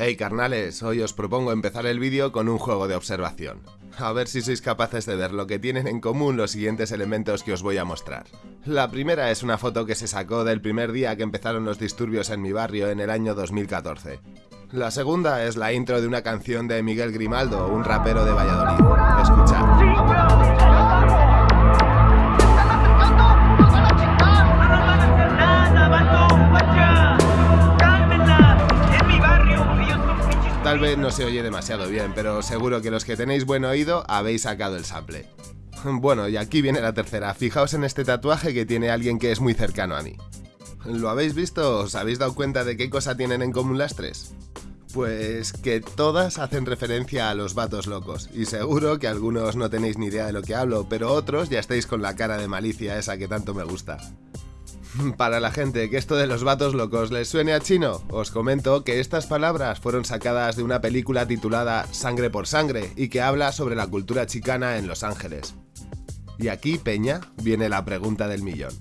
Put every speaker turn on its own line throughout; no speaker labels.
Hey carnales, hoy os propongo empezar el vídeo con un juego de observación. A ver si sois capaces de ver lo que tienen en común los siguientes elementos que os voy a mostrar. La primera es una foto que se sacó del primer día que empezaron los disturbios en mi barrio en el año 2014. La segunda es la intro de una canción de Miguel Grimaldo, un rapero de Valladolid. Escuchad. No se oye demasiado bien, pero seguro que los que tenéis buen oído habéis sacado el sample. Bueno, y aquí viene la tercera. Fijaos en este tatuaje que tiene alguien que es muy cercano a mí. ¿Lo habéis visto? ¿Os habéis dado cuenta de qué cosa tienen en común las tres? Pues que todas hacen referencia a los vatos locos, y seguro que algunos no tenéis ni idea de lo que hablo, pero otros ya estáis con la cara de malicia esa que tanto me gusta. Para la gente que esto de los vatos locos les suene a chino, os comento que estas palabras fueron sacadas de una película titulada Sangre por Sangre y que habla sobre la cultura chicana en Los Ángeles. Y aquí, Peña, viene la pregunta del millón.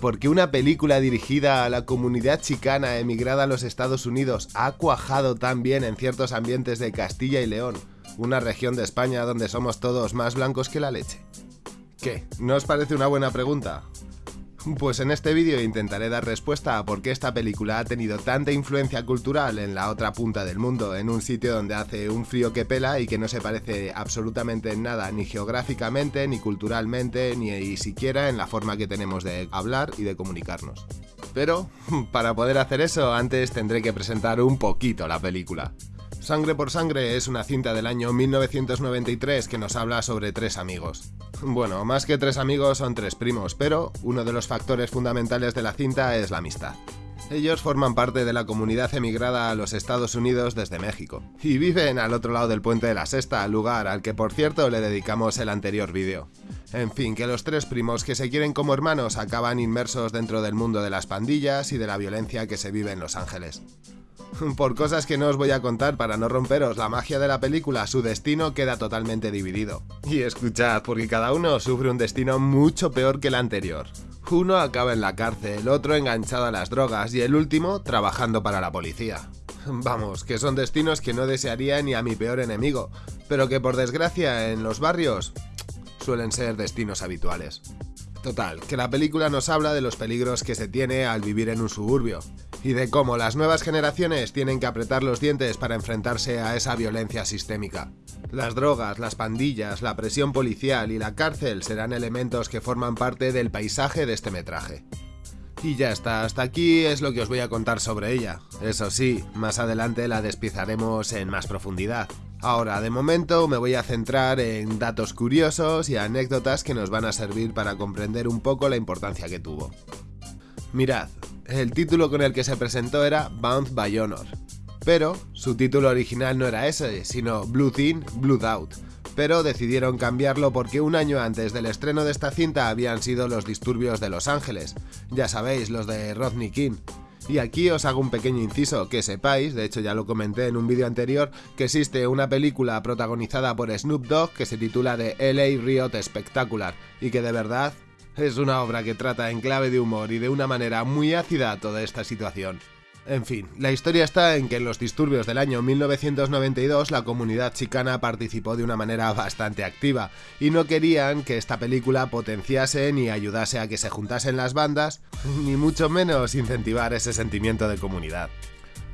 ¿Por qué una película dirigida a la comunidad chicana emigrada a los Estados Unidos ha cuajado tan bien en ciertos ambientes de Castilla y León, una región de España donde somos todos más blancos que la leche? ¿Qué? ¿No os parece una buena pregunta? Pues en este vídeo intentaré dar respuesta a por qué esta película ha tenido tanta influencia cultural en la otra punta del mundo, en un sitio donde hace un frío que pela y que no se parece absolutamente en nada, ni geográficamente, ni culturalmente, ni siquiera en la forma que tenemos de hablar y de comunicarnos. Pero, para poder hacer eso, antes tendré que presentar un poquito la película. Sangre por Sangre es una cinta del año 1993 que nos habla sobre tres amigos. Bueno, más que tres amigos son tres primos, pero uno de los factores fundamentales de la cinta es la amistad. Ellos forman parte de la comunidad emigrada a los Estados Unidos desde México, y viven al otro lado del puente de la Sexta, lugar al que por cierto le dedicamos el anterior vídeo. En fin, que los tres primos que se quieren como hermanos acaban inmersos dentro del mundo de las pandillas y de la violencia que se vive en Los Ángeles. Por cosas que no os voy a contar para no romperos la magia de la película, su destino queda totalmente dividido. Y escuchad, porque cada uno sufre un destino mucho peor que el anterior. Uno acaba en la cárcel, otro enganchado a las drogas y el último trabajando para la policía. Vamos, que son destinos que no desearía ni a mi peor enemigo, pero que por desgracia en los barrios suelen ser destinos habituales. Total, que la película nos habla de los peligros que se tiene al vivir en un suburbio, y de cómo las nuevas generaciones tienen que apretar los dientes para enfrentarse a esa violencia sistémica. Las drogas, las pandillas, la presión policial y la cárcel serán elementos que forman parte del paisaje de este metraje. Y ya está, hasta aquí es lo que os voy a contar sobre ella. Eso sí, más adelante la despiezaremos en más profundidad. Ahora, de momento, me voy a centrar en datos curiosos y anécdotas que nos van a servir para comprender un poco la importancia que tuvo. Mirad, el título con el que se presentó era Bound by Honor, pero su título original no era ese, sino Blood In, Blood Out, pero decidieron cambiarlo porque un año antes del estreno de esta cinta habían sido los disturbios de Los Ángeles, ya sabéis, los de Rodney King, y aquí os hago un pequeño inciso, que sepáis, de hecho ya lo comenté en un vídeo anterior, que existe una película protagonizada por Snoop Dogg que se titula The LA Riot Spectacular, y que de verdad es una obra que trata en clave de humor y de una manera muy ácida toda esta situación. En fin, la historia está en que en los disturbios del año 1992 la comunidad chicana participó de una manera bastante activa y no querían que esta película potenciase ni ayudase a que se juntasen las bandas, ni mucho menos incentivar ese sentimiento de comunidad.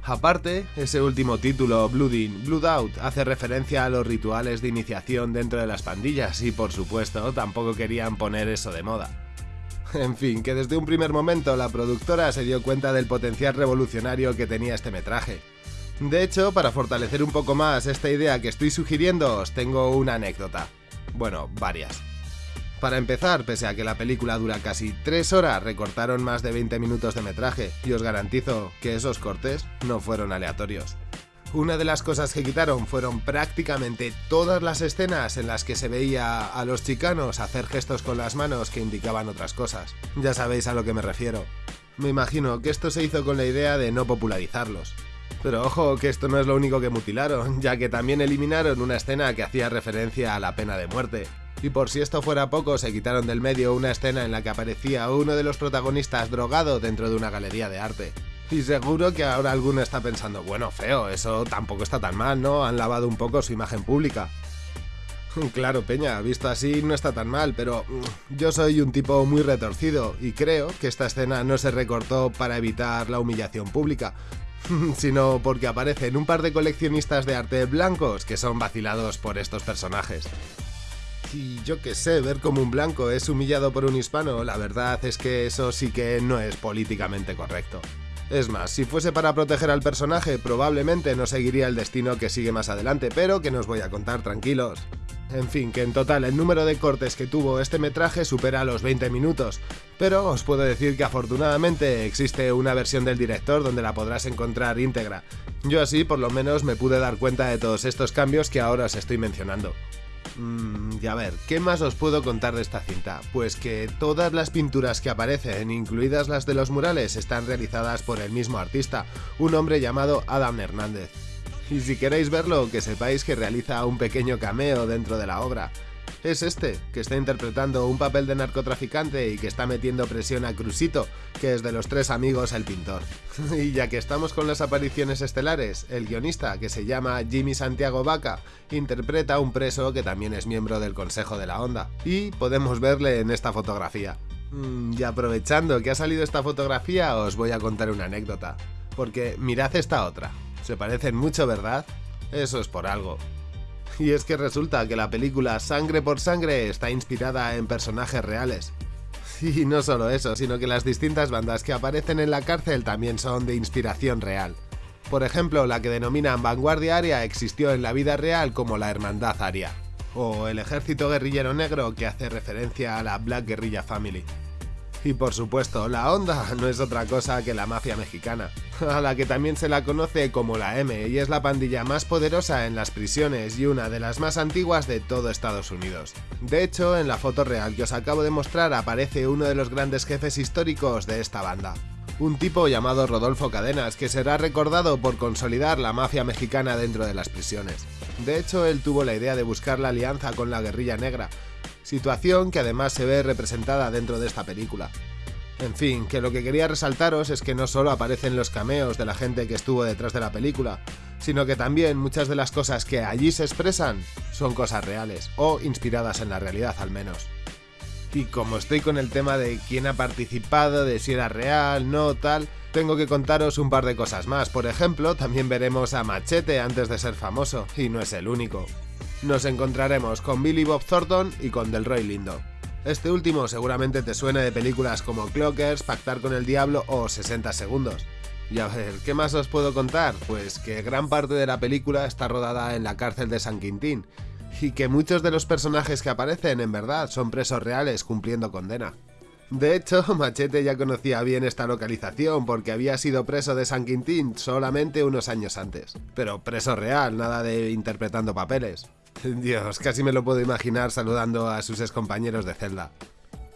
Aparte, ese último título, Blood In, Blood Out, hace referencia a los rituales de iniciación dentro de las pandillas y por supuesto tampoco querían poner eso de moda. En fin, que desde un primer momento la productora se dio cuenta del potencial revolucionario que tenía este metraje. De hecho, para fortalecer un poco más esta idea que estoy sugiriendo, os tengo una anécdota. Bueno, varias. Para empezar, pese a que la película dura casi 3 horas, recortaron más de 20 minutos de metraje, y os garantizo que esos cortes no fueron aleatorios. Una de las cosas que quitaron fueron prácticamente todas las escenas en las que se veía a los chicanos hacer gestos con las manos que indicaban otras cosas. Ya sabéis a lo que me refiero. Me imagino que esto se hizo con la idea de no popularizarlos. Pero ojo que esto no es lo único que mutilaron, ya que también eliminaron una escena que hacía referencia a la pena de muerte. Y por si esto fuera poco, se quitaron del medio una escena en la que aparecía uno de los protagonistas drogado dentro de una galería de arte. Y seguro que ahora alguno está pensando, bueno, feo, eso tampoco está tan mal, ¿no? Han lavado un poco su imagen pública. Claro, Peña, visto así no está tan mal, pero mm, yo soy un tipo muy retorcido y creo que esta escena no se recortó para evitar la humillación pública, sino porque aparecen un par de coleccionistas de arte blancos que son vacilados por estos personajes. Y yo qué sé, ver como un blanco es humillado por un hispano, la verdad es que eso sí que no es políticamente correcto. Es más, si fuese para proteger al personaje, probablemente no seguiría el destino que sigue más adelante, pero que nos voy a contar tranquilos. En fin, que en total el número de cortes que tuvo este metraje supera los 20 minutos, pero os puedo decir que afortunadamente existe una versión del director donde la podrás encontrar íntegra. Yo así por lo menos me pude dar cuenta de todos estos cambios que ahora os estoy mencionando. Mmm, y a ver, ¿qué más os puedo contar de esta cinta? Pues que todas las pinturas que aparecen, incluidas las de los murales, están realizadas por el mismo artista, un hombre llamado Adam Hernández. Y si queréis verlo, que sepáis que realiza un pequeño cameo dentro de la obra. Es este, que está interpretando un papel de narcotraficante y que está metiendo presión a Crusito, que es de los tres amigos el pintor. y ya que estamos con las apariciones estelares, el guionista, que se llama Jimmy Santiago Vaca, interpreta a un preso que también es miembro del Consejo de la Onda. Y podemos verle en esta fotografía. Mm, y aprovechando que ha salido esta fotografía, os voy a contar una anécdota. Porque mirad esta otra. Se parecen mucho, ¿verdad? Eso es por algo. Y es que resulta que la película Sangre por Sangre está inspirada en personajes reales. Y no solo eso, sino que las distintas bandas que aparecen en la cárcel también son de inspiración real. Por ejemplo, la que denominan Vanguardia Aria existió en la vida real como la Hermandad Aria, o el Ejército Guerrillero Negro que hace referencia a la Black Guerrilla Family. Y por supuesto, la Onda no es otra cosa que la mafia mexicana, a la que también se la conoce como la M y es la pandilla más poderosa en las prisiones y una de las más antiguas de todo Estados Unidos. De hecho, en la foto real que os acabo de mostrar aparece uno de los grandes jefes históricos de esta banda. Un tipo llamado Rodolfo Cadenas, que será recordado por consolidar la mafia mexicana dentro de las prisiones. De hecho, él tuvo la idea de buscar la alianza con la guerrilla negra, situación que además se ve representada dentro de esta película. En fin, que lo que quería resaltaros es que no solo aparecen los cameos de la gente que estuvo detrás de la película, sino que también muchas de las cosas que allí se expresan son cosas reales, o inspiradas en la realidad al menos. Y como estoy con el tema de quién ha participado, de si era real, no, tal, tengo que contaros un par de cosas más. Por ejemplo, también veremos a Machete antes de ser famoso, y no es el único nos encontraremos con Billy Bob Thornton y con Delroy Lindo. Este último seguramente te suene de películas como Clockers, Pactar con el Diablo o 60 Segundos. Y a ver, ¿qué más os puedo contar? Pues que gran parte de la película está rodada en la cárcel de San Quintín, y que muchos de los personajes que aparecen en verdad son presos reales cumpliendo condena. De hecho, Machete ya conocía bien esta localización porque había sido preso de San Quintín solamente unos años antes. Pero preso real, nada de interpretando papeles. Dios, casi me lo puedo imaginar saludando a sus excompañeros de celda.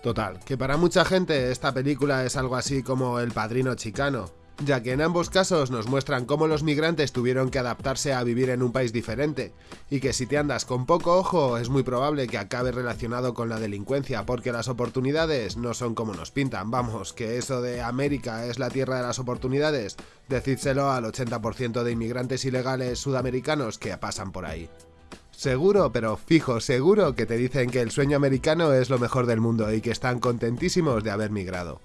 Total, que para mucha gente esta película es algo así como El Padrino Chicano, ya que en ambos casos nos muestran cómo los migrantes tuvieron que adaptarse a vivir en un país diferente, y que si te andas con poco ojo es muy probable que acabe relacionado con la delincuencia, porque las oportunidades no son como nos pintan, vamos, que eso de América es la tierra de las oportunidades, decídselo al 80% de inmigrantes ilegales sudamericanos que pasan por ahí. Seguro, pero fijo, seguro que te dicen que el sueño americano es lo mejor del mundo y que están contentísimos de haber migrado.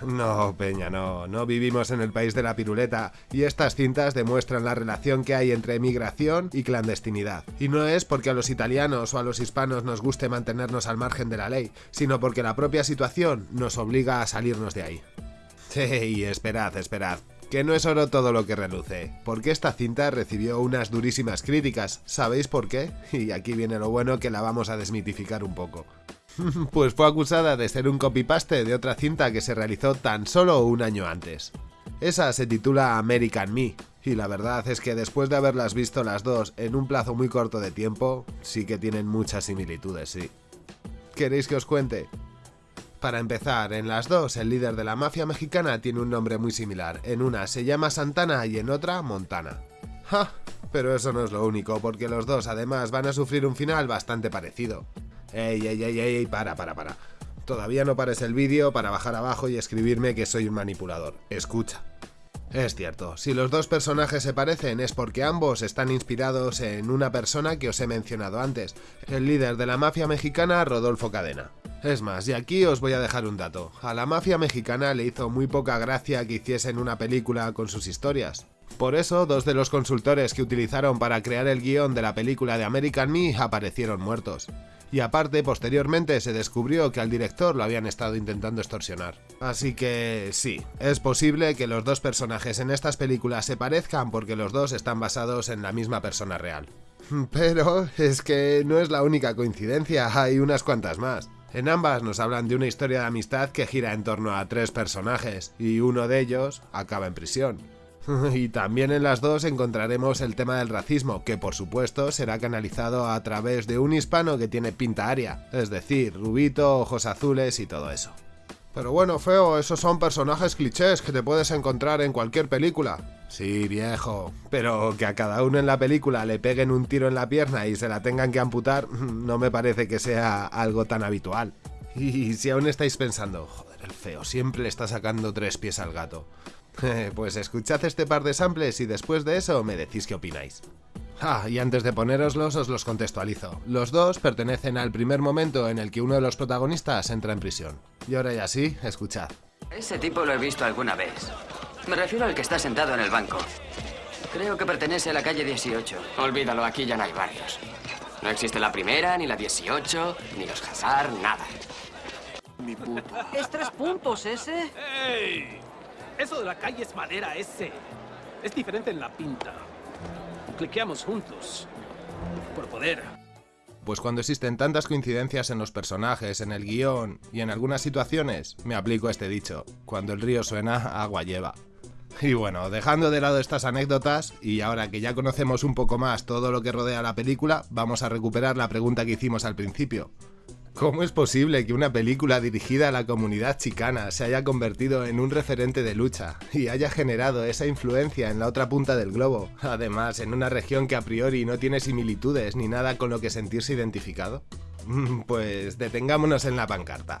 No, Peña, no, no vivimos en el país de la piruleta y estas cintas demuestran la relación que hay entre migración y clandestinidad. Y no es porque a los italianos o a los hispanos nos guste mantenernos al margen de la ley, sino porque la propia situación nos obliga a salirnos de ahí. Sí, esperad, esperad. Que no es oro todo lo que reluce, porque esta cinta recibió unas durísimas críticas, ¿sabéis por qué? Y aquí viene lo bueno que la vamos a desmitificar un poco. pues fue acusada de ser un copy-paste de otra cinta que se realizó tan solo un año antes. Esa se titula American Me, y la verdad es que después de haberlas visto las dos en un plazo muy corto de tiempo, sí que tienen muchas similitudes, sí. ¿Queréis que os cuente? Para empezar, en las dos el líder de la mafia mexicana tiene un nombre muy similar. En una se llama Santana y en otra Montana. ¡Ja! Pero eso no es lo único, porque los dos además van a sufrir un final bastante parecido. ¡Ey, ey, ey, ey! Para, para, para. Todavía no pares el vídeo para bajar abajo y escribirme que soy un manipulador. Escucha. Es cierto, si los dos personajes se parecen es porque ambos están inspirados en una persona que os he mencionado antes, el líder de la mafia mexicana Rodolfo Cadena. Es más, y aquí os voy a dejar un dato, a la mafia mexicana le hizo muy poca gracia que hiciesen una película con sus historias. Por eso, dos de los consultores que utilizaron para crear el guion de la película de American Me aparecieron muertos y aparte posteriormente se descubrió que al director lo habían estado intentando extorsionar. Así que sí, es posible que los dos personajes en estas películas se parezcan porque los dos están basados en la misma persona real. Pero es que no es la única coincidencia, hay unas cuantas más. En ambas nos hablan de una historia de amistad que gira en torno a tres personajes, y uno de ellos acaba en prisión. y también en las dos encontraremos el tema del racismo, que por supuesto será canalizado a través de un hispano que tiene pinta aria, es decir, rubito, ojos azules y todo eso. Pero bueno, feo, esos son personajes clichés que te puedes encontrar en cualquier película. Sí, viejo, pero que a cada uno en la película le peguen un tiro en la pierna y se la tengan que amputar, no me parece que sea algo tan habitual. Y si aún estáis pensando, joder, el feo siempre está sacando tres pies al gato. pues escuchad este par de samples y después de eso me decís qué opináis. Ah, y antes de ponéroslos os los contextualizo. Los dos pertenecen al primer momento en el que uno de los protagonistas entra en prisión. Y ahora ya sí, escuchad.
Ese tipo lo he visto alguna vez. Me refiero al que está sentado en el banco. Creo que pertenece a la calle 18.
Olvídalo, aquí ya no hay barrios. No existe la primera, ni la 18, ni los Hazard, nada.
Mi puto. ¿Es tres puntos ese?
¡Ey! Eso de la calle es madera ese. Es diferente en la pinta. Cliqueamos juntos. Por poder.
Pues cuando existen tantas coincidencias en los personajes, en el guion y en algunas situaciones, me aplico este dicho, cuando el río suena, agua lleva. Y bueno, dejando de lado estas anécdotas, y ahora que ya conocemos un poco más todo lo que rodea la película, vamos a recuperar la pregunta que hicimos al principio. ¿Cómo es posible que una película dirigida a la comunidad chicana se haya convertido en un referente de lucha y haya generado esa influencia en la otra punta del globo, además en una región que a priori no tiene similitudes ni nada con lo que sentirse identificado? Mm, pues detengámonos en la pancarta.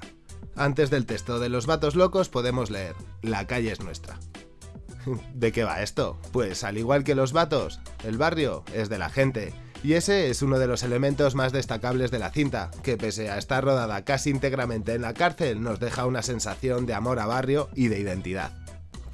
Antes del texto de los vatos locos podemos leer, la calle es nuestra. ¿De qué va esto? Pues al igual que los vatos, el barrio es de la gente y ese es uno de los elementos más destacables de la cinta, que pese a estar rodada casi íntegramente en la cárcel, nos deja una sensación de amor a barrio y de identidad.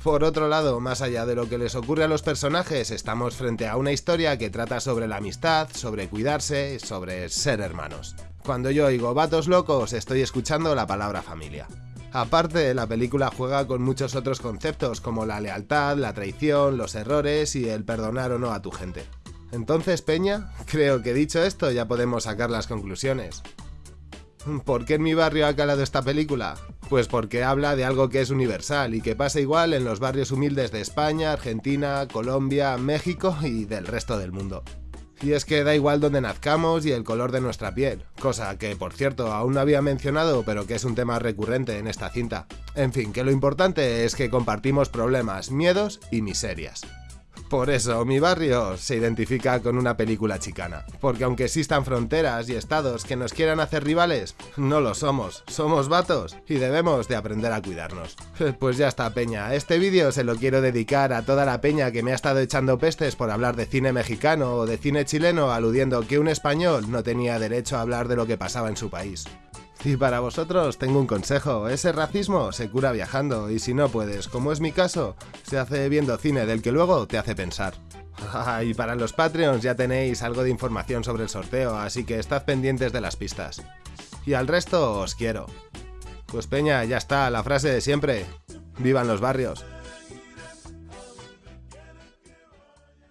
Por otro lado, más allá de lo que les ocurre a los personajes, estamos frente a una historia que trata sobre la amistad, sobre cuidarse, sobre ser hermanos. Cuando yo oigo vatos locos, estoy escuchando la palabra familia. Aparte, la película juega con muchos otros conceptos como la lealtad, la traición, los errores y el perdonar o no a tu gente. Entonces, Peña, creo que dicho esto ya podemos sacar las conclusiones. ¿Por qué en mi barrio ha calado esta película? Pues porque habla de algo que es universal y que pasa igual en los barrios humildes de España, Argentina, Colombia, México y del resto del mundo. Y es que da igual donde nazcamos y el color de nuestra piel, cosa que por cierto aún no había mencionado pero que es un tema recurrente en esta cinta. En fin, que lo importante es que compartimos problemas, miedos y miserias. Por eso, mi barrio se identifica con una película chicana. Porque aunque existan fronteras y estados que nos quieran hacer rivales, no lo somos. Somos vatos y debemos de aprender a cuidarnos. Pues ya está, peña. Este vídeo se lo quiero dedicar a toda la peña que me ha estado echando pestes por hablar de cine mexicano o de cine chileno aludiendo que un español no tenía derecho a hablar de lo que pasaba en su país. Y para vosotros tengo un consejo, ese racismo se cura viajando y si no puedes, como es mi caso, se hace viendo cine del que luego te hace pensar. y para los Patreons ya tenéis algo de información sobre el sorteo, así que estad pendientes de las pistas. Y al resto os quiero. Pues Peña, ya está, la frase de siempre. ¡Vivan los barrios!